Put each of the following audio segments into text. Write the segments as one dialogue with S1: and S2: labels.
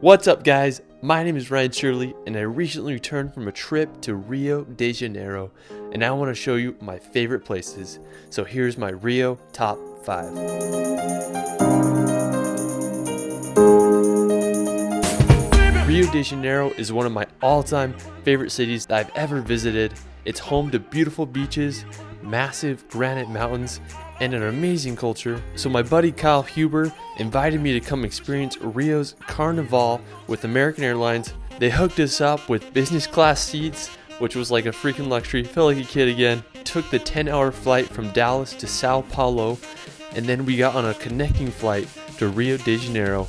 S1: What's up guys? My name is Ryan Shirley and I recently returned from a trip to Rio de Janeiro and I want to show you my favorite places. So here's my Rio top 5. Rio de Janeiro is one of my all-time favorite cities that I've ever visited. It's home to beautiful beaches, massive granite mountains, and an amazing culture. So my buddy Kyle Huber invited me to come experience Rio's Carnival with American Airlines. They hooked us up with business class seats, which was like a freaking luxury. Felt like a kid again. Took the 10 hour flight from Dallas to Sao Paulo, and then we got on a connecting flight to Rio de Janeiro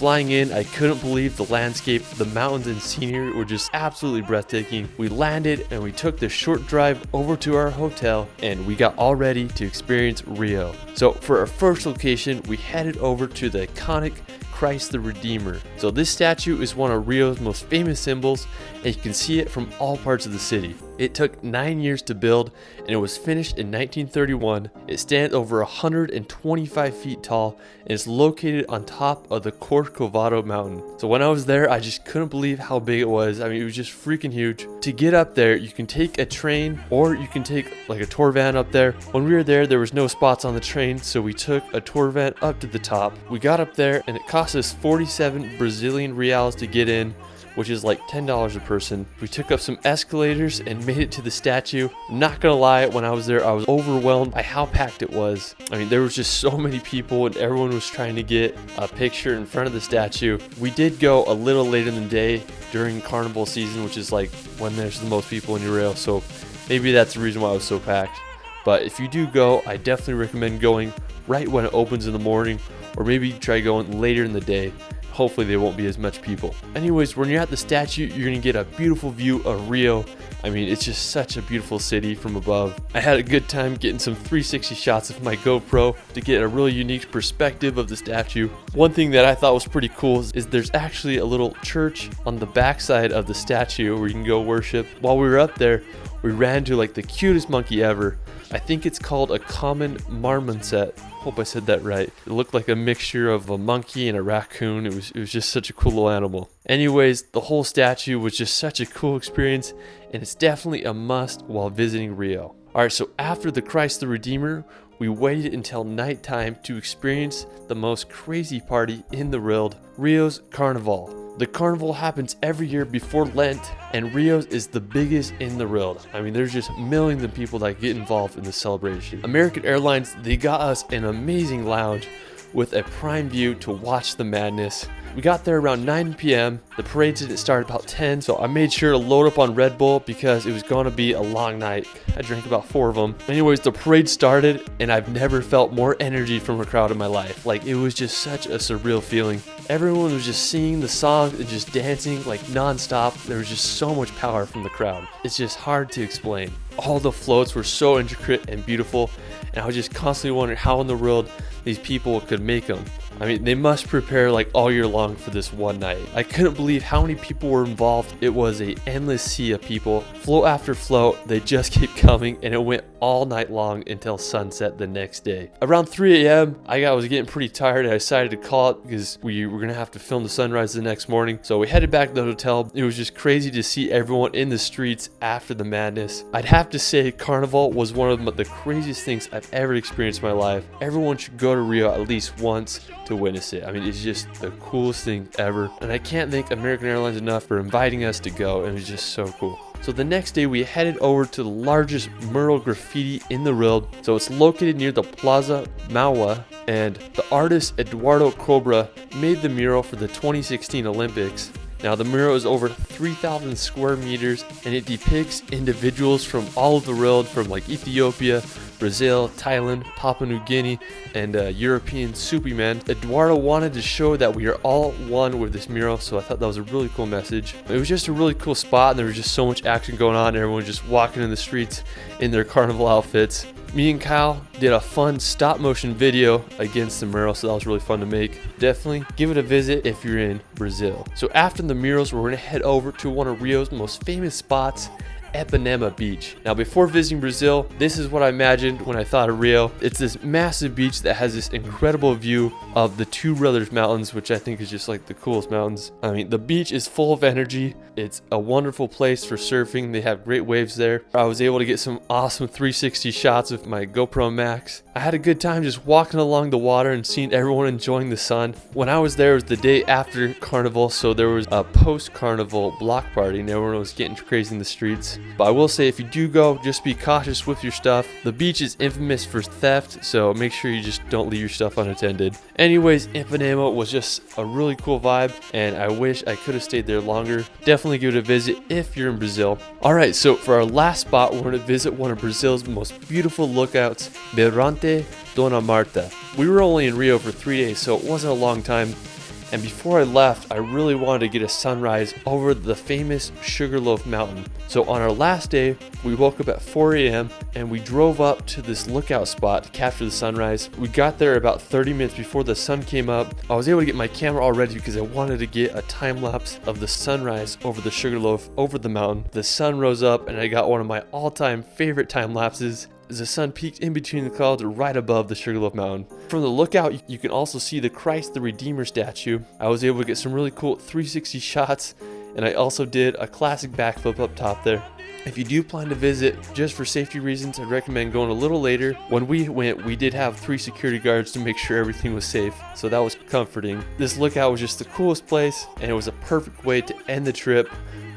S1: Flying in, I couldn't believe the landscape, the mountains and scenery were just absolutely breathtaking. We landed and we took the short drive over to our hotel and we got all ready to experience Rio. So for our first location, we headed over to the iconic Christ the Redeemer. So this statue is one of Rio's most famous symbols and you can see it from all parts of the city. It took 9 years to build and it was finished in 1931. It stands over 125 feet tall and is located on top of the Corcovado mountain. So when I was there I just couldn't believe how big it was. I mean it was just freaking huge. To get up there you can take a train or you can take like a tour van up there. When we were there there was no spots on the train so we took a tour van up to the top. We got up there and it cost cost us 47 Brazilian reals to get in, which is like $10 a person. We took up some escalators and made it to the statue. Not gonna lie, when I was there, I was overwhelmed by how packed it was. I mean, there was just so many people and everyone was trying to get a picture in front of the statue. We did go a little later in the day during carnival season, which is like when there's the most people in your rail. So maybe that's the reason why it was so packed. But if you do go, I definitely recommend going right when it opens in the morning or maybe try going later in the day. Hopefully there won't be as much people. Anyways, when you're at the statue, you're gonna get a beautiful view of Rio. I mean, it's just such a beautiful city from above. I had a good time getting some 360 shots of my GoPro to get a really unique perspective of the statue. One thing that I thought was pretty cool is there's actually a little church on the backside of the statue where you can go worship. While we were up there, we ran to like the cutest monkey ever. I think it's called a common marmoset. Hope I said that right. It looked like a mixture of a monkey and a raccoon. It was, it was just such a cool little animal. Anyways, the whole statue was just such a cool experience and it's definitely a must while visiting Rio. Alright, so after the Christ the Redeemer, we waited until nighttime to experience the most crazy party in the world, Rio's Carnival. The carnival happens every year before Lent, and Rio's is the biggest in the world. I mean, there's just millions of people that get involved in the celebration. American Airlines, they got us an amazing lounge with a prime view to watch the madness. We got there around 9 p.m. The parade didn't start about 10, so I made sure to load up on Red Bull because it was going to be a long night. I drank about four of them. Anyways, the parade started, and I've never felt more energy from a crowd in my life. Like, it was just such a surreal feeling. Everyone was just singing the songs and just dancing like non-stop. There was just so much power from the crowd. It's just hard to explain. All the floats were so intricate and beautiful, and I was just constantly wondering how in the world these people could make them. I mean, they must prepare like all year long for this one night. I couldn't believe how many people were involved. It was a endless sea of people. Float after float, they just keep coming and it went all night long until sunset the next day. Around 3 a.m., I was getting pretty tired and I decided to call it because we were gonna have to film the sunrise the next morning. So we headed back to the hotel. It was just crazy to see everyone in the streets after the madness. I'd have to say Carnival was one of the craziest things I've ever experienced in my life. Everyone should go to Rio at least once to witness it. I mean, it's just the coolest thing ever. And I can't thank American Airlines enough for inviting us to go. It was just so cool. So the next day we headed over to the largest mural graffiti in the world. So it's located near the Plaza Mauá and the artist Eduardo Kobra made the mural for the 2016 Olympics. Now the mural is over 3,000 square meters and it depicts individuals from all over the world from like Ethiopia, Brazil, Thailand, Papua New Guinea, and uh, European Superman. Eduardo wanted to show that we are all one with this mural, so I thought that was a really cool message. It was just a really cool spot, and there was just so much action going on. Everyone was just walking in the streets in their carnival outfits. Me and Kyle did a fun stop motion video against the mural, so that was really fun to make. Definitely give it a visit if you're in Brazil. So after the murals, we're gonna head over to one of Rio's most famous spots, Ipanema Beach. Now before visiting Brazil, this is what I imagined when I thought of Rio. It's this massive beach that has this incredible view of the Two Brothers Mountains, which I think is just like the coolest mountains. I mean, the beach is full of energy. It's a wonderful place for surfing. They have great waves there. I was able to get some awesome 360 shots with my GoPro Max. I had a good time just walking along the water and seeing everyone enjoying the sun. When I was there, it was the day after Carnival, so there was a post-Carnival block party and everyone was getting crazy in the streets. But I will say, if you do go, just be cautious with your stuff. The beach is infamous for theft, so make sure you just don't leave your stuff unattended. Anyways, Ipanema was just a really cool vibe, and I wish I could have stayed there longer. Definitely give it a visit if you're in Brazil. Alright, so for our last spot, we're going to visit one of Brazil's most beautiful lookouts, Mirante Dona Marta. We were only in Rio for three days, so it wasn't a long time. And before I left, I really wanted to get a sunrise over the famous Sugarloaf Mountain. So on our last day, we woke up at 4 a.m. and we drove up to this lookout spot to capture the sunrise. We got there about 30 minutes before the sun came up. I was able to get my camera all ready because I wanted to get a time lapse of the sunrise over the Sugarloaf over the mountain. The sun rose up and I got one of my all-time favorite time lapses the sun peaked in between the clouds right above the Sugarloaf Mountain. From the lookout, you can also see the Christ the Redeemer statue. I was able to get some really cool 360 shots, and I also did a classic backflip up top there. If you do plan to visit, just for safety reasons, I'd recommend going a little later. When we went, we did have three security guards to make sure everything was safe, so that was comforting. This lookout was just the coolest place, and it was a perfect way to end the trip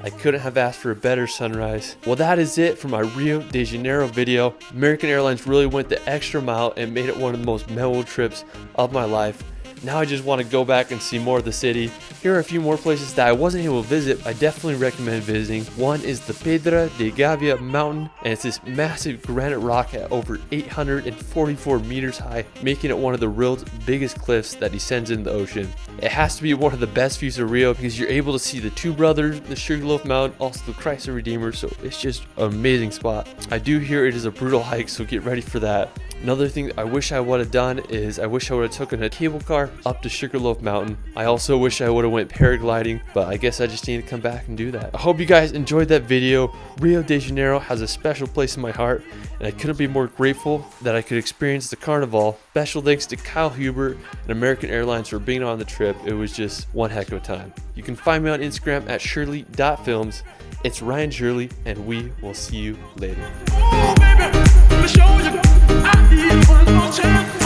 S1: I couldn't have asked for a better sunrise. Well, that is it for my Rio de Janeiro video. American Airlines really went the extra mile and made it one of the most memorable trips of my life. Now I just want to go back and see more of the city. Here are a few more places that I wasn't able to visit, I definitely recommend visiting. One is the Pedra de Gávea mountain, and it's this massive granite rock at over 844 meters high, making it one of the world's biggest cliffs that descends into the ocean. It has to be one of the best views of Rio because you're able to see the two brothers, the Sugarloaf Mountain, also the Christ the Redeemer, so it's just an amazing spot. I do hear it is a brutal hike, so get ready for that. Another thing I wish I would have done is I wish I would have taken a cable car up to Sugarloaf Mountain. I also wish I would have went paragliding, but I guess I just need to come back and do that. I hope you guys enjoyed that video. Rio de Janeiro has a special place in my heart, and I couldn't be more grateful that I could experience the carnival. Special thanks to Kyle Hubert and American Airlines for being on the trip. It was just one heck of a time. You can find me on Instagram at shirley.films. It's Ryan Shirley, and we will see you later.
S2: Oh, show you. I need one more chance.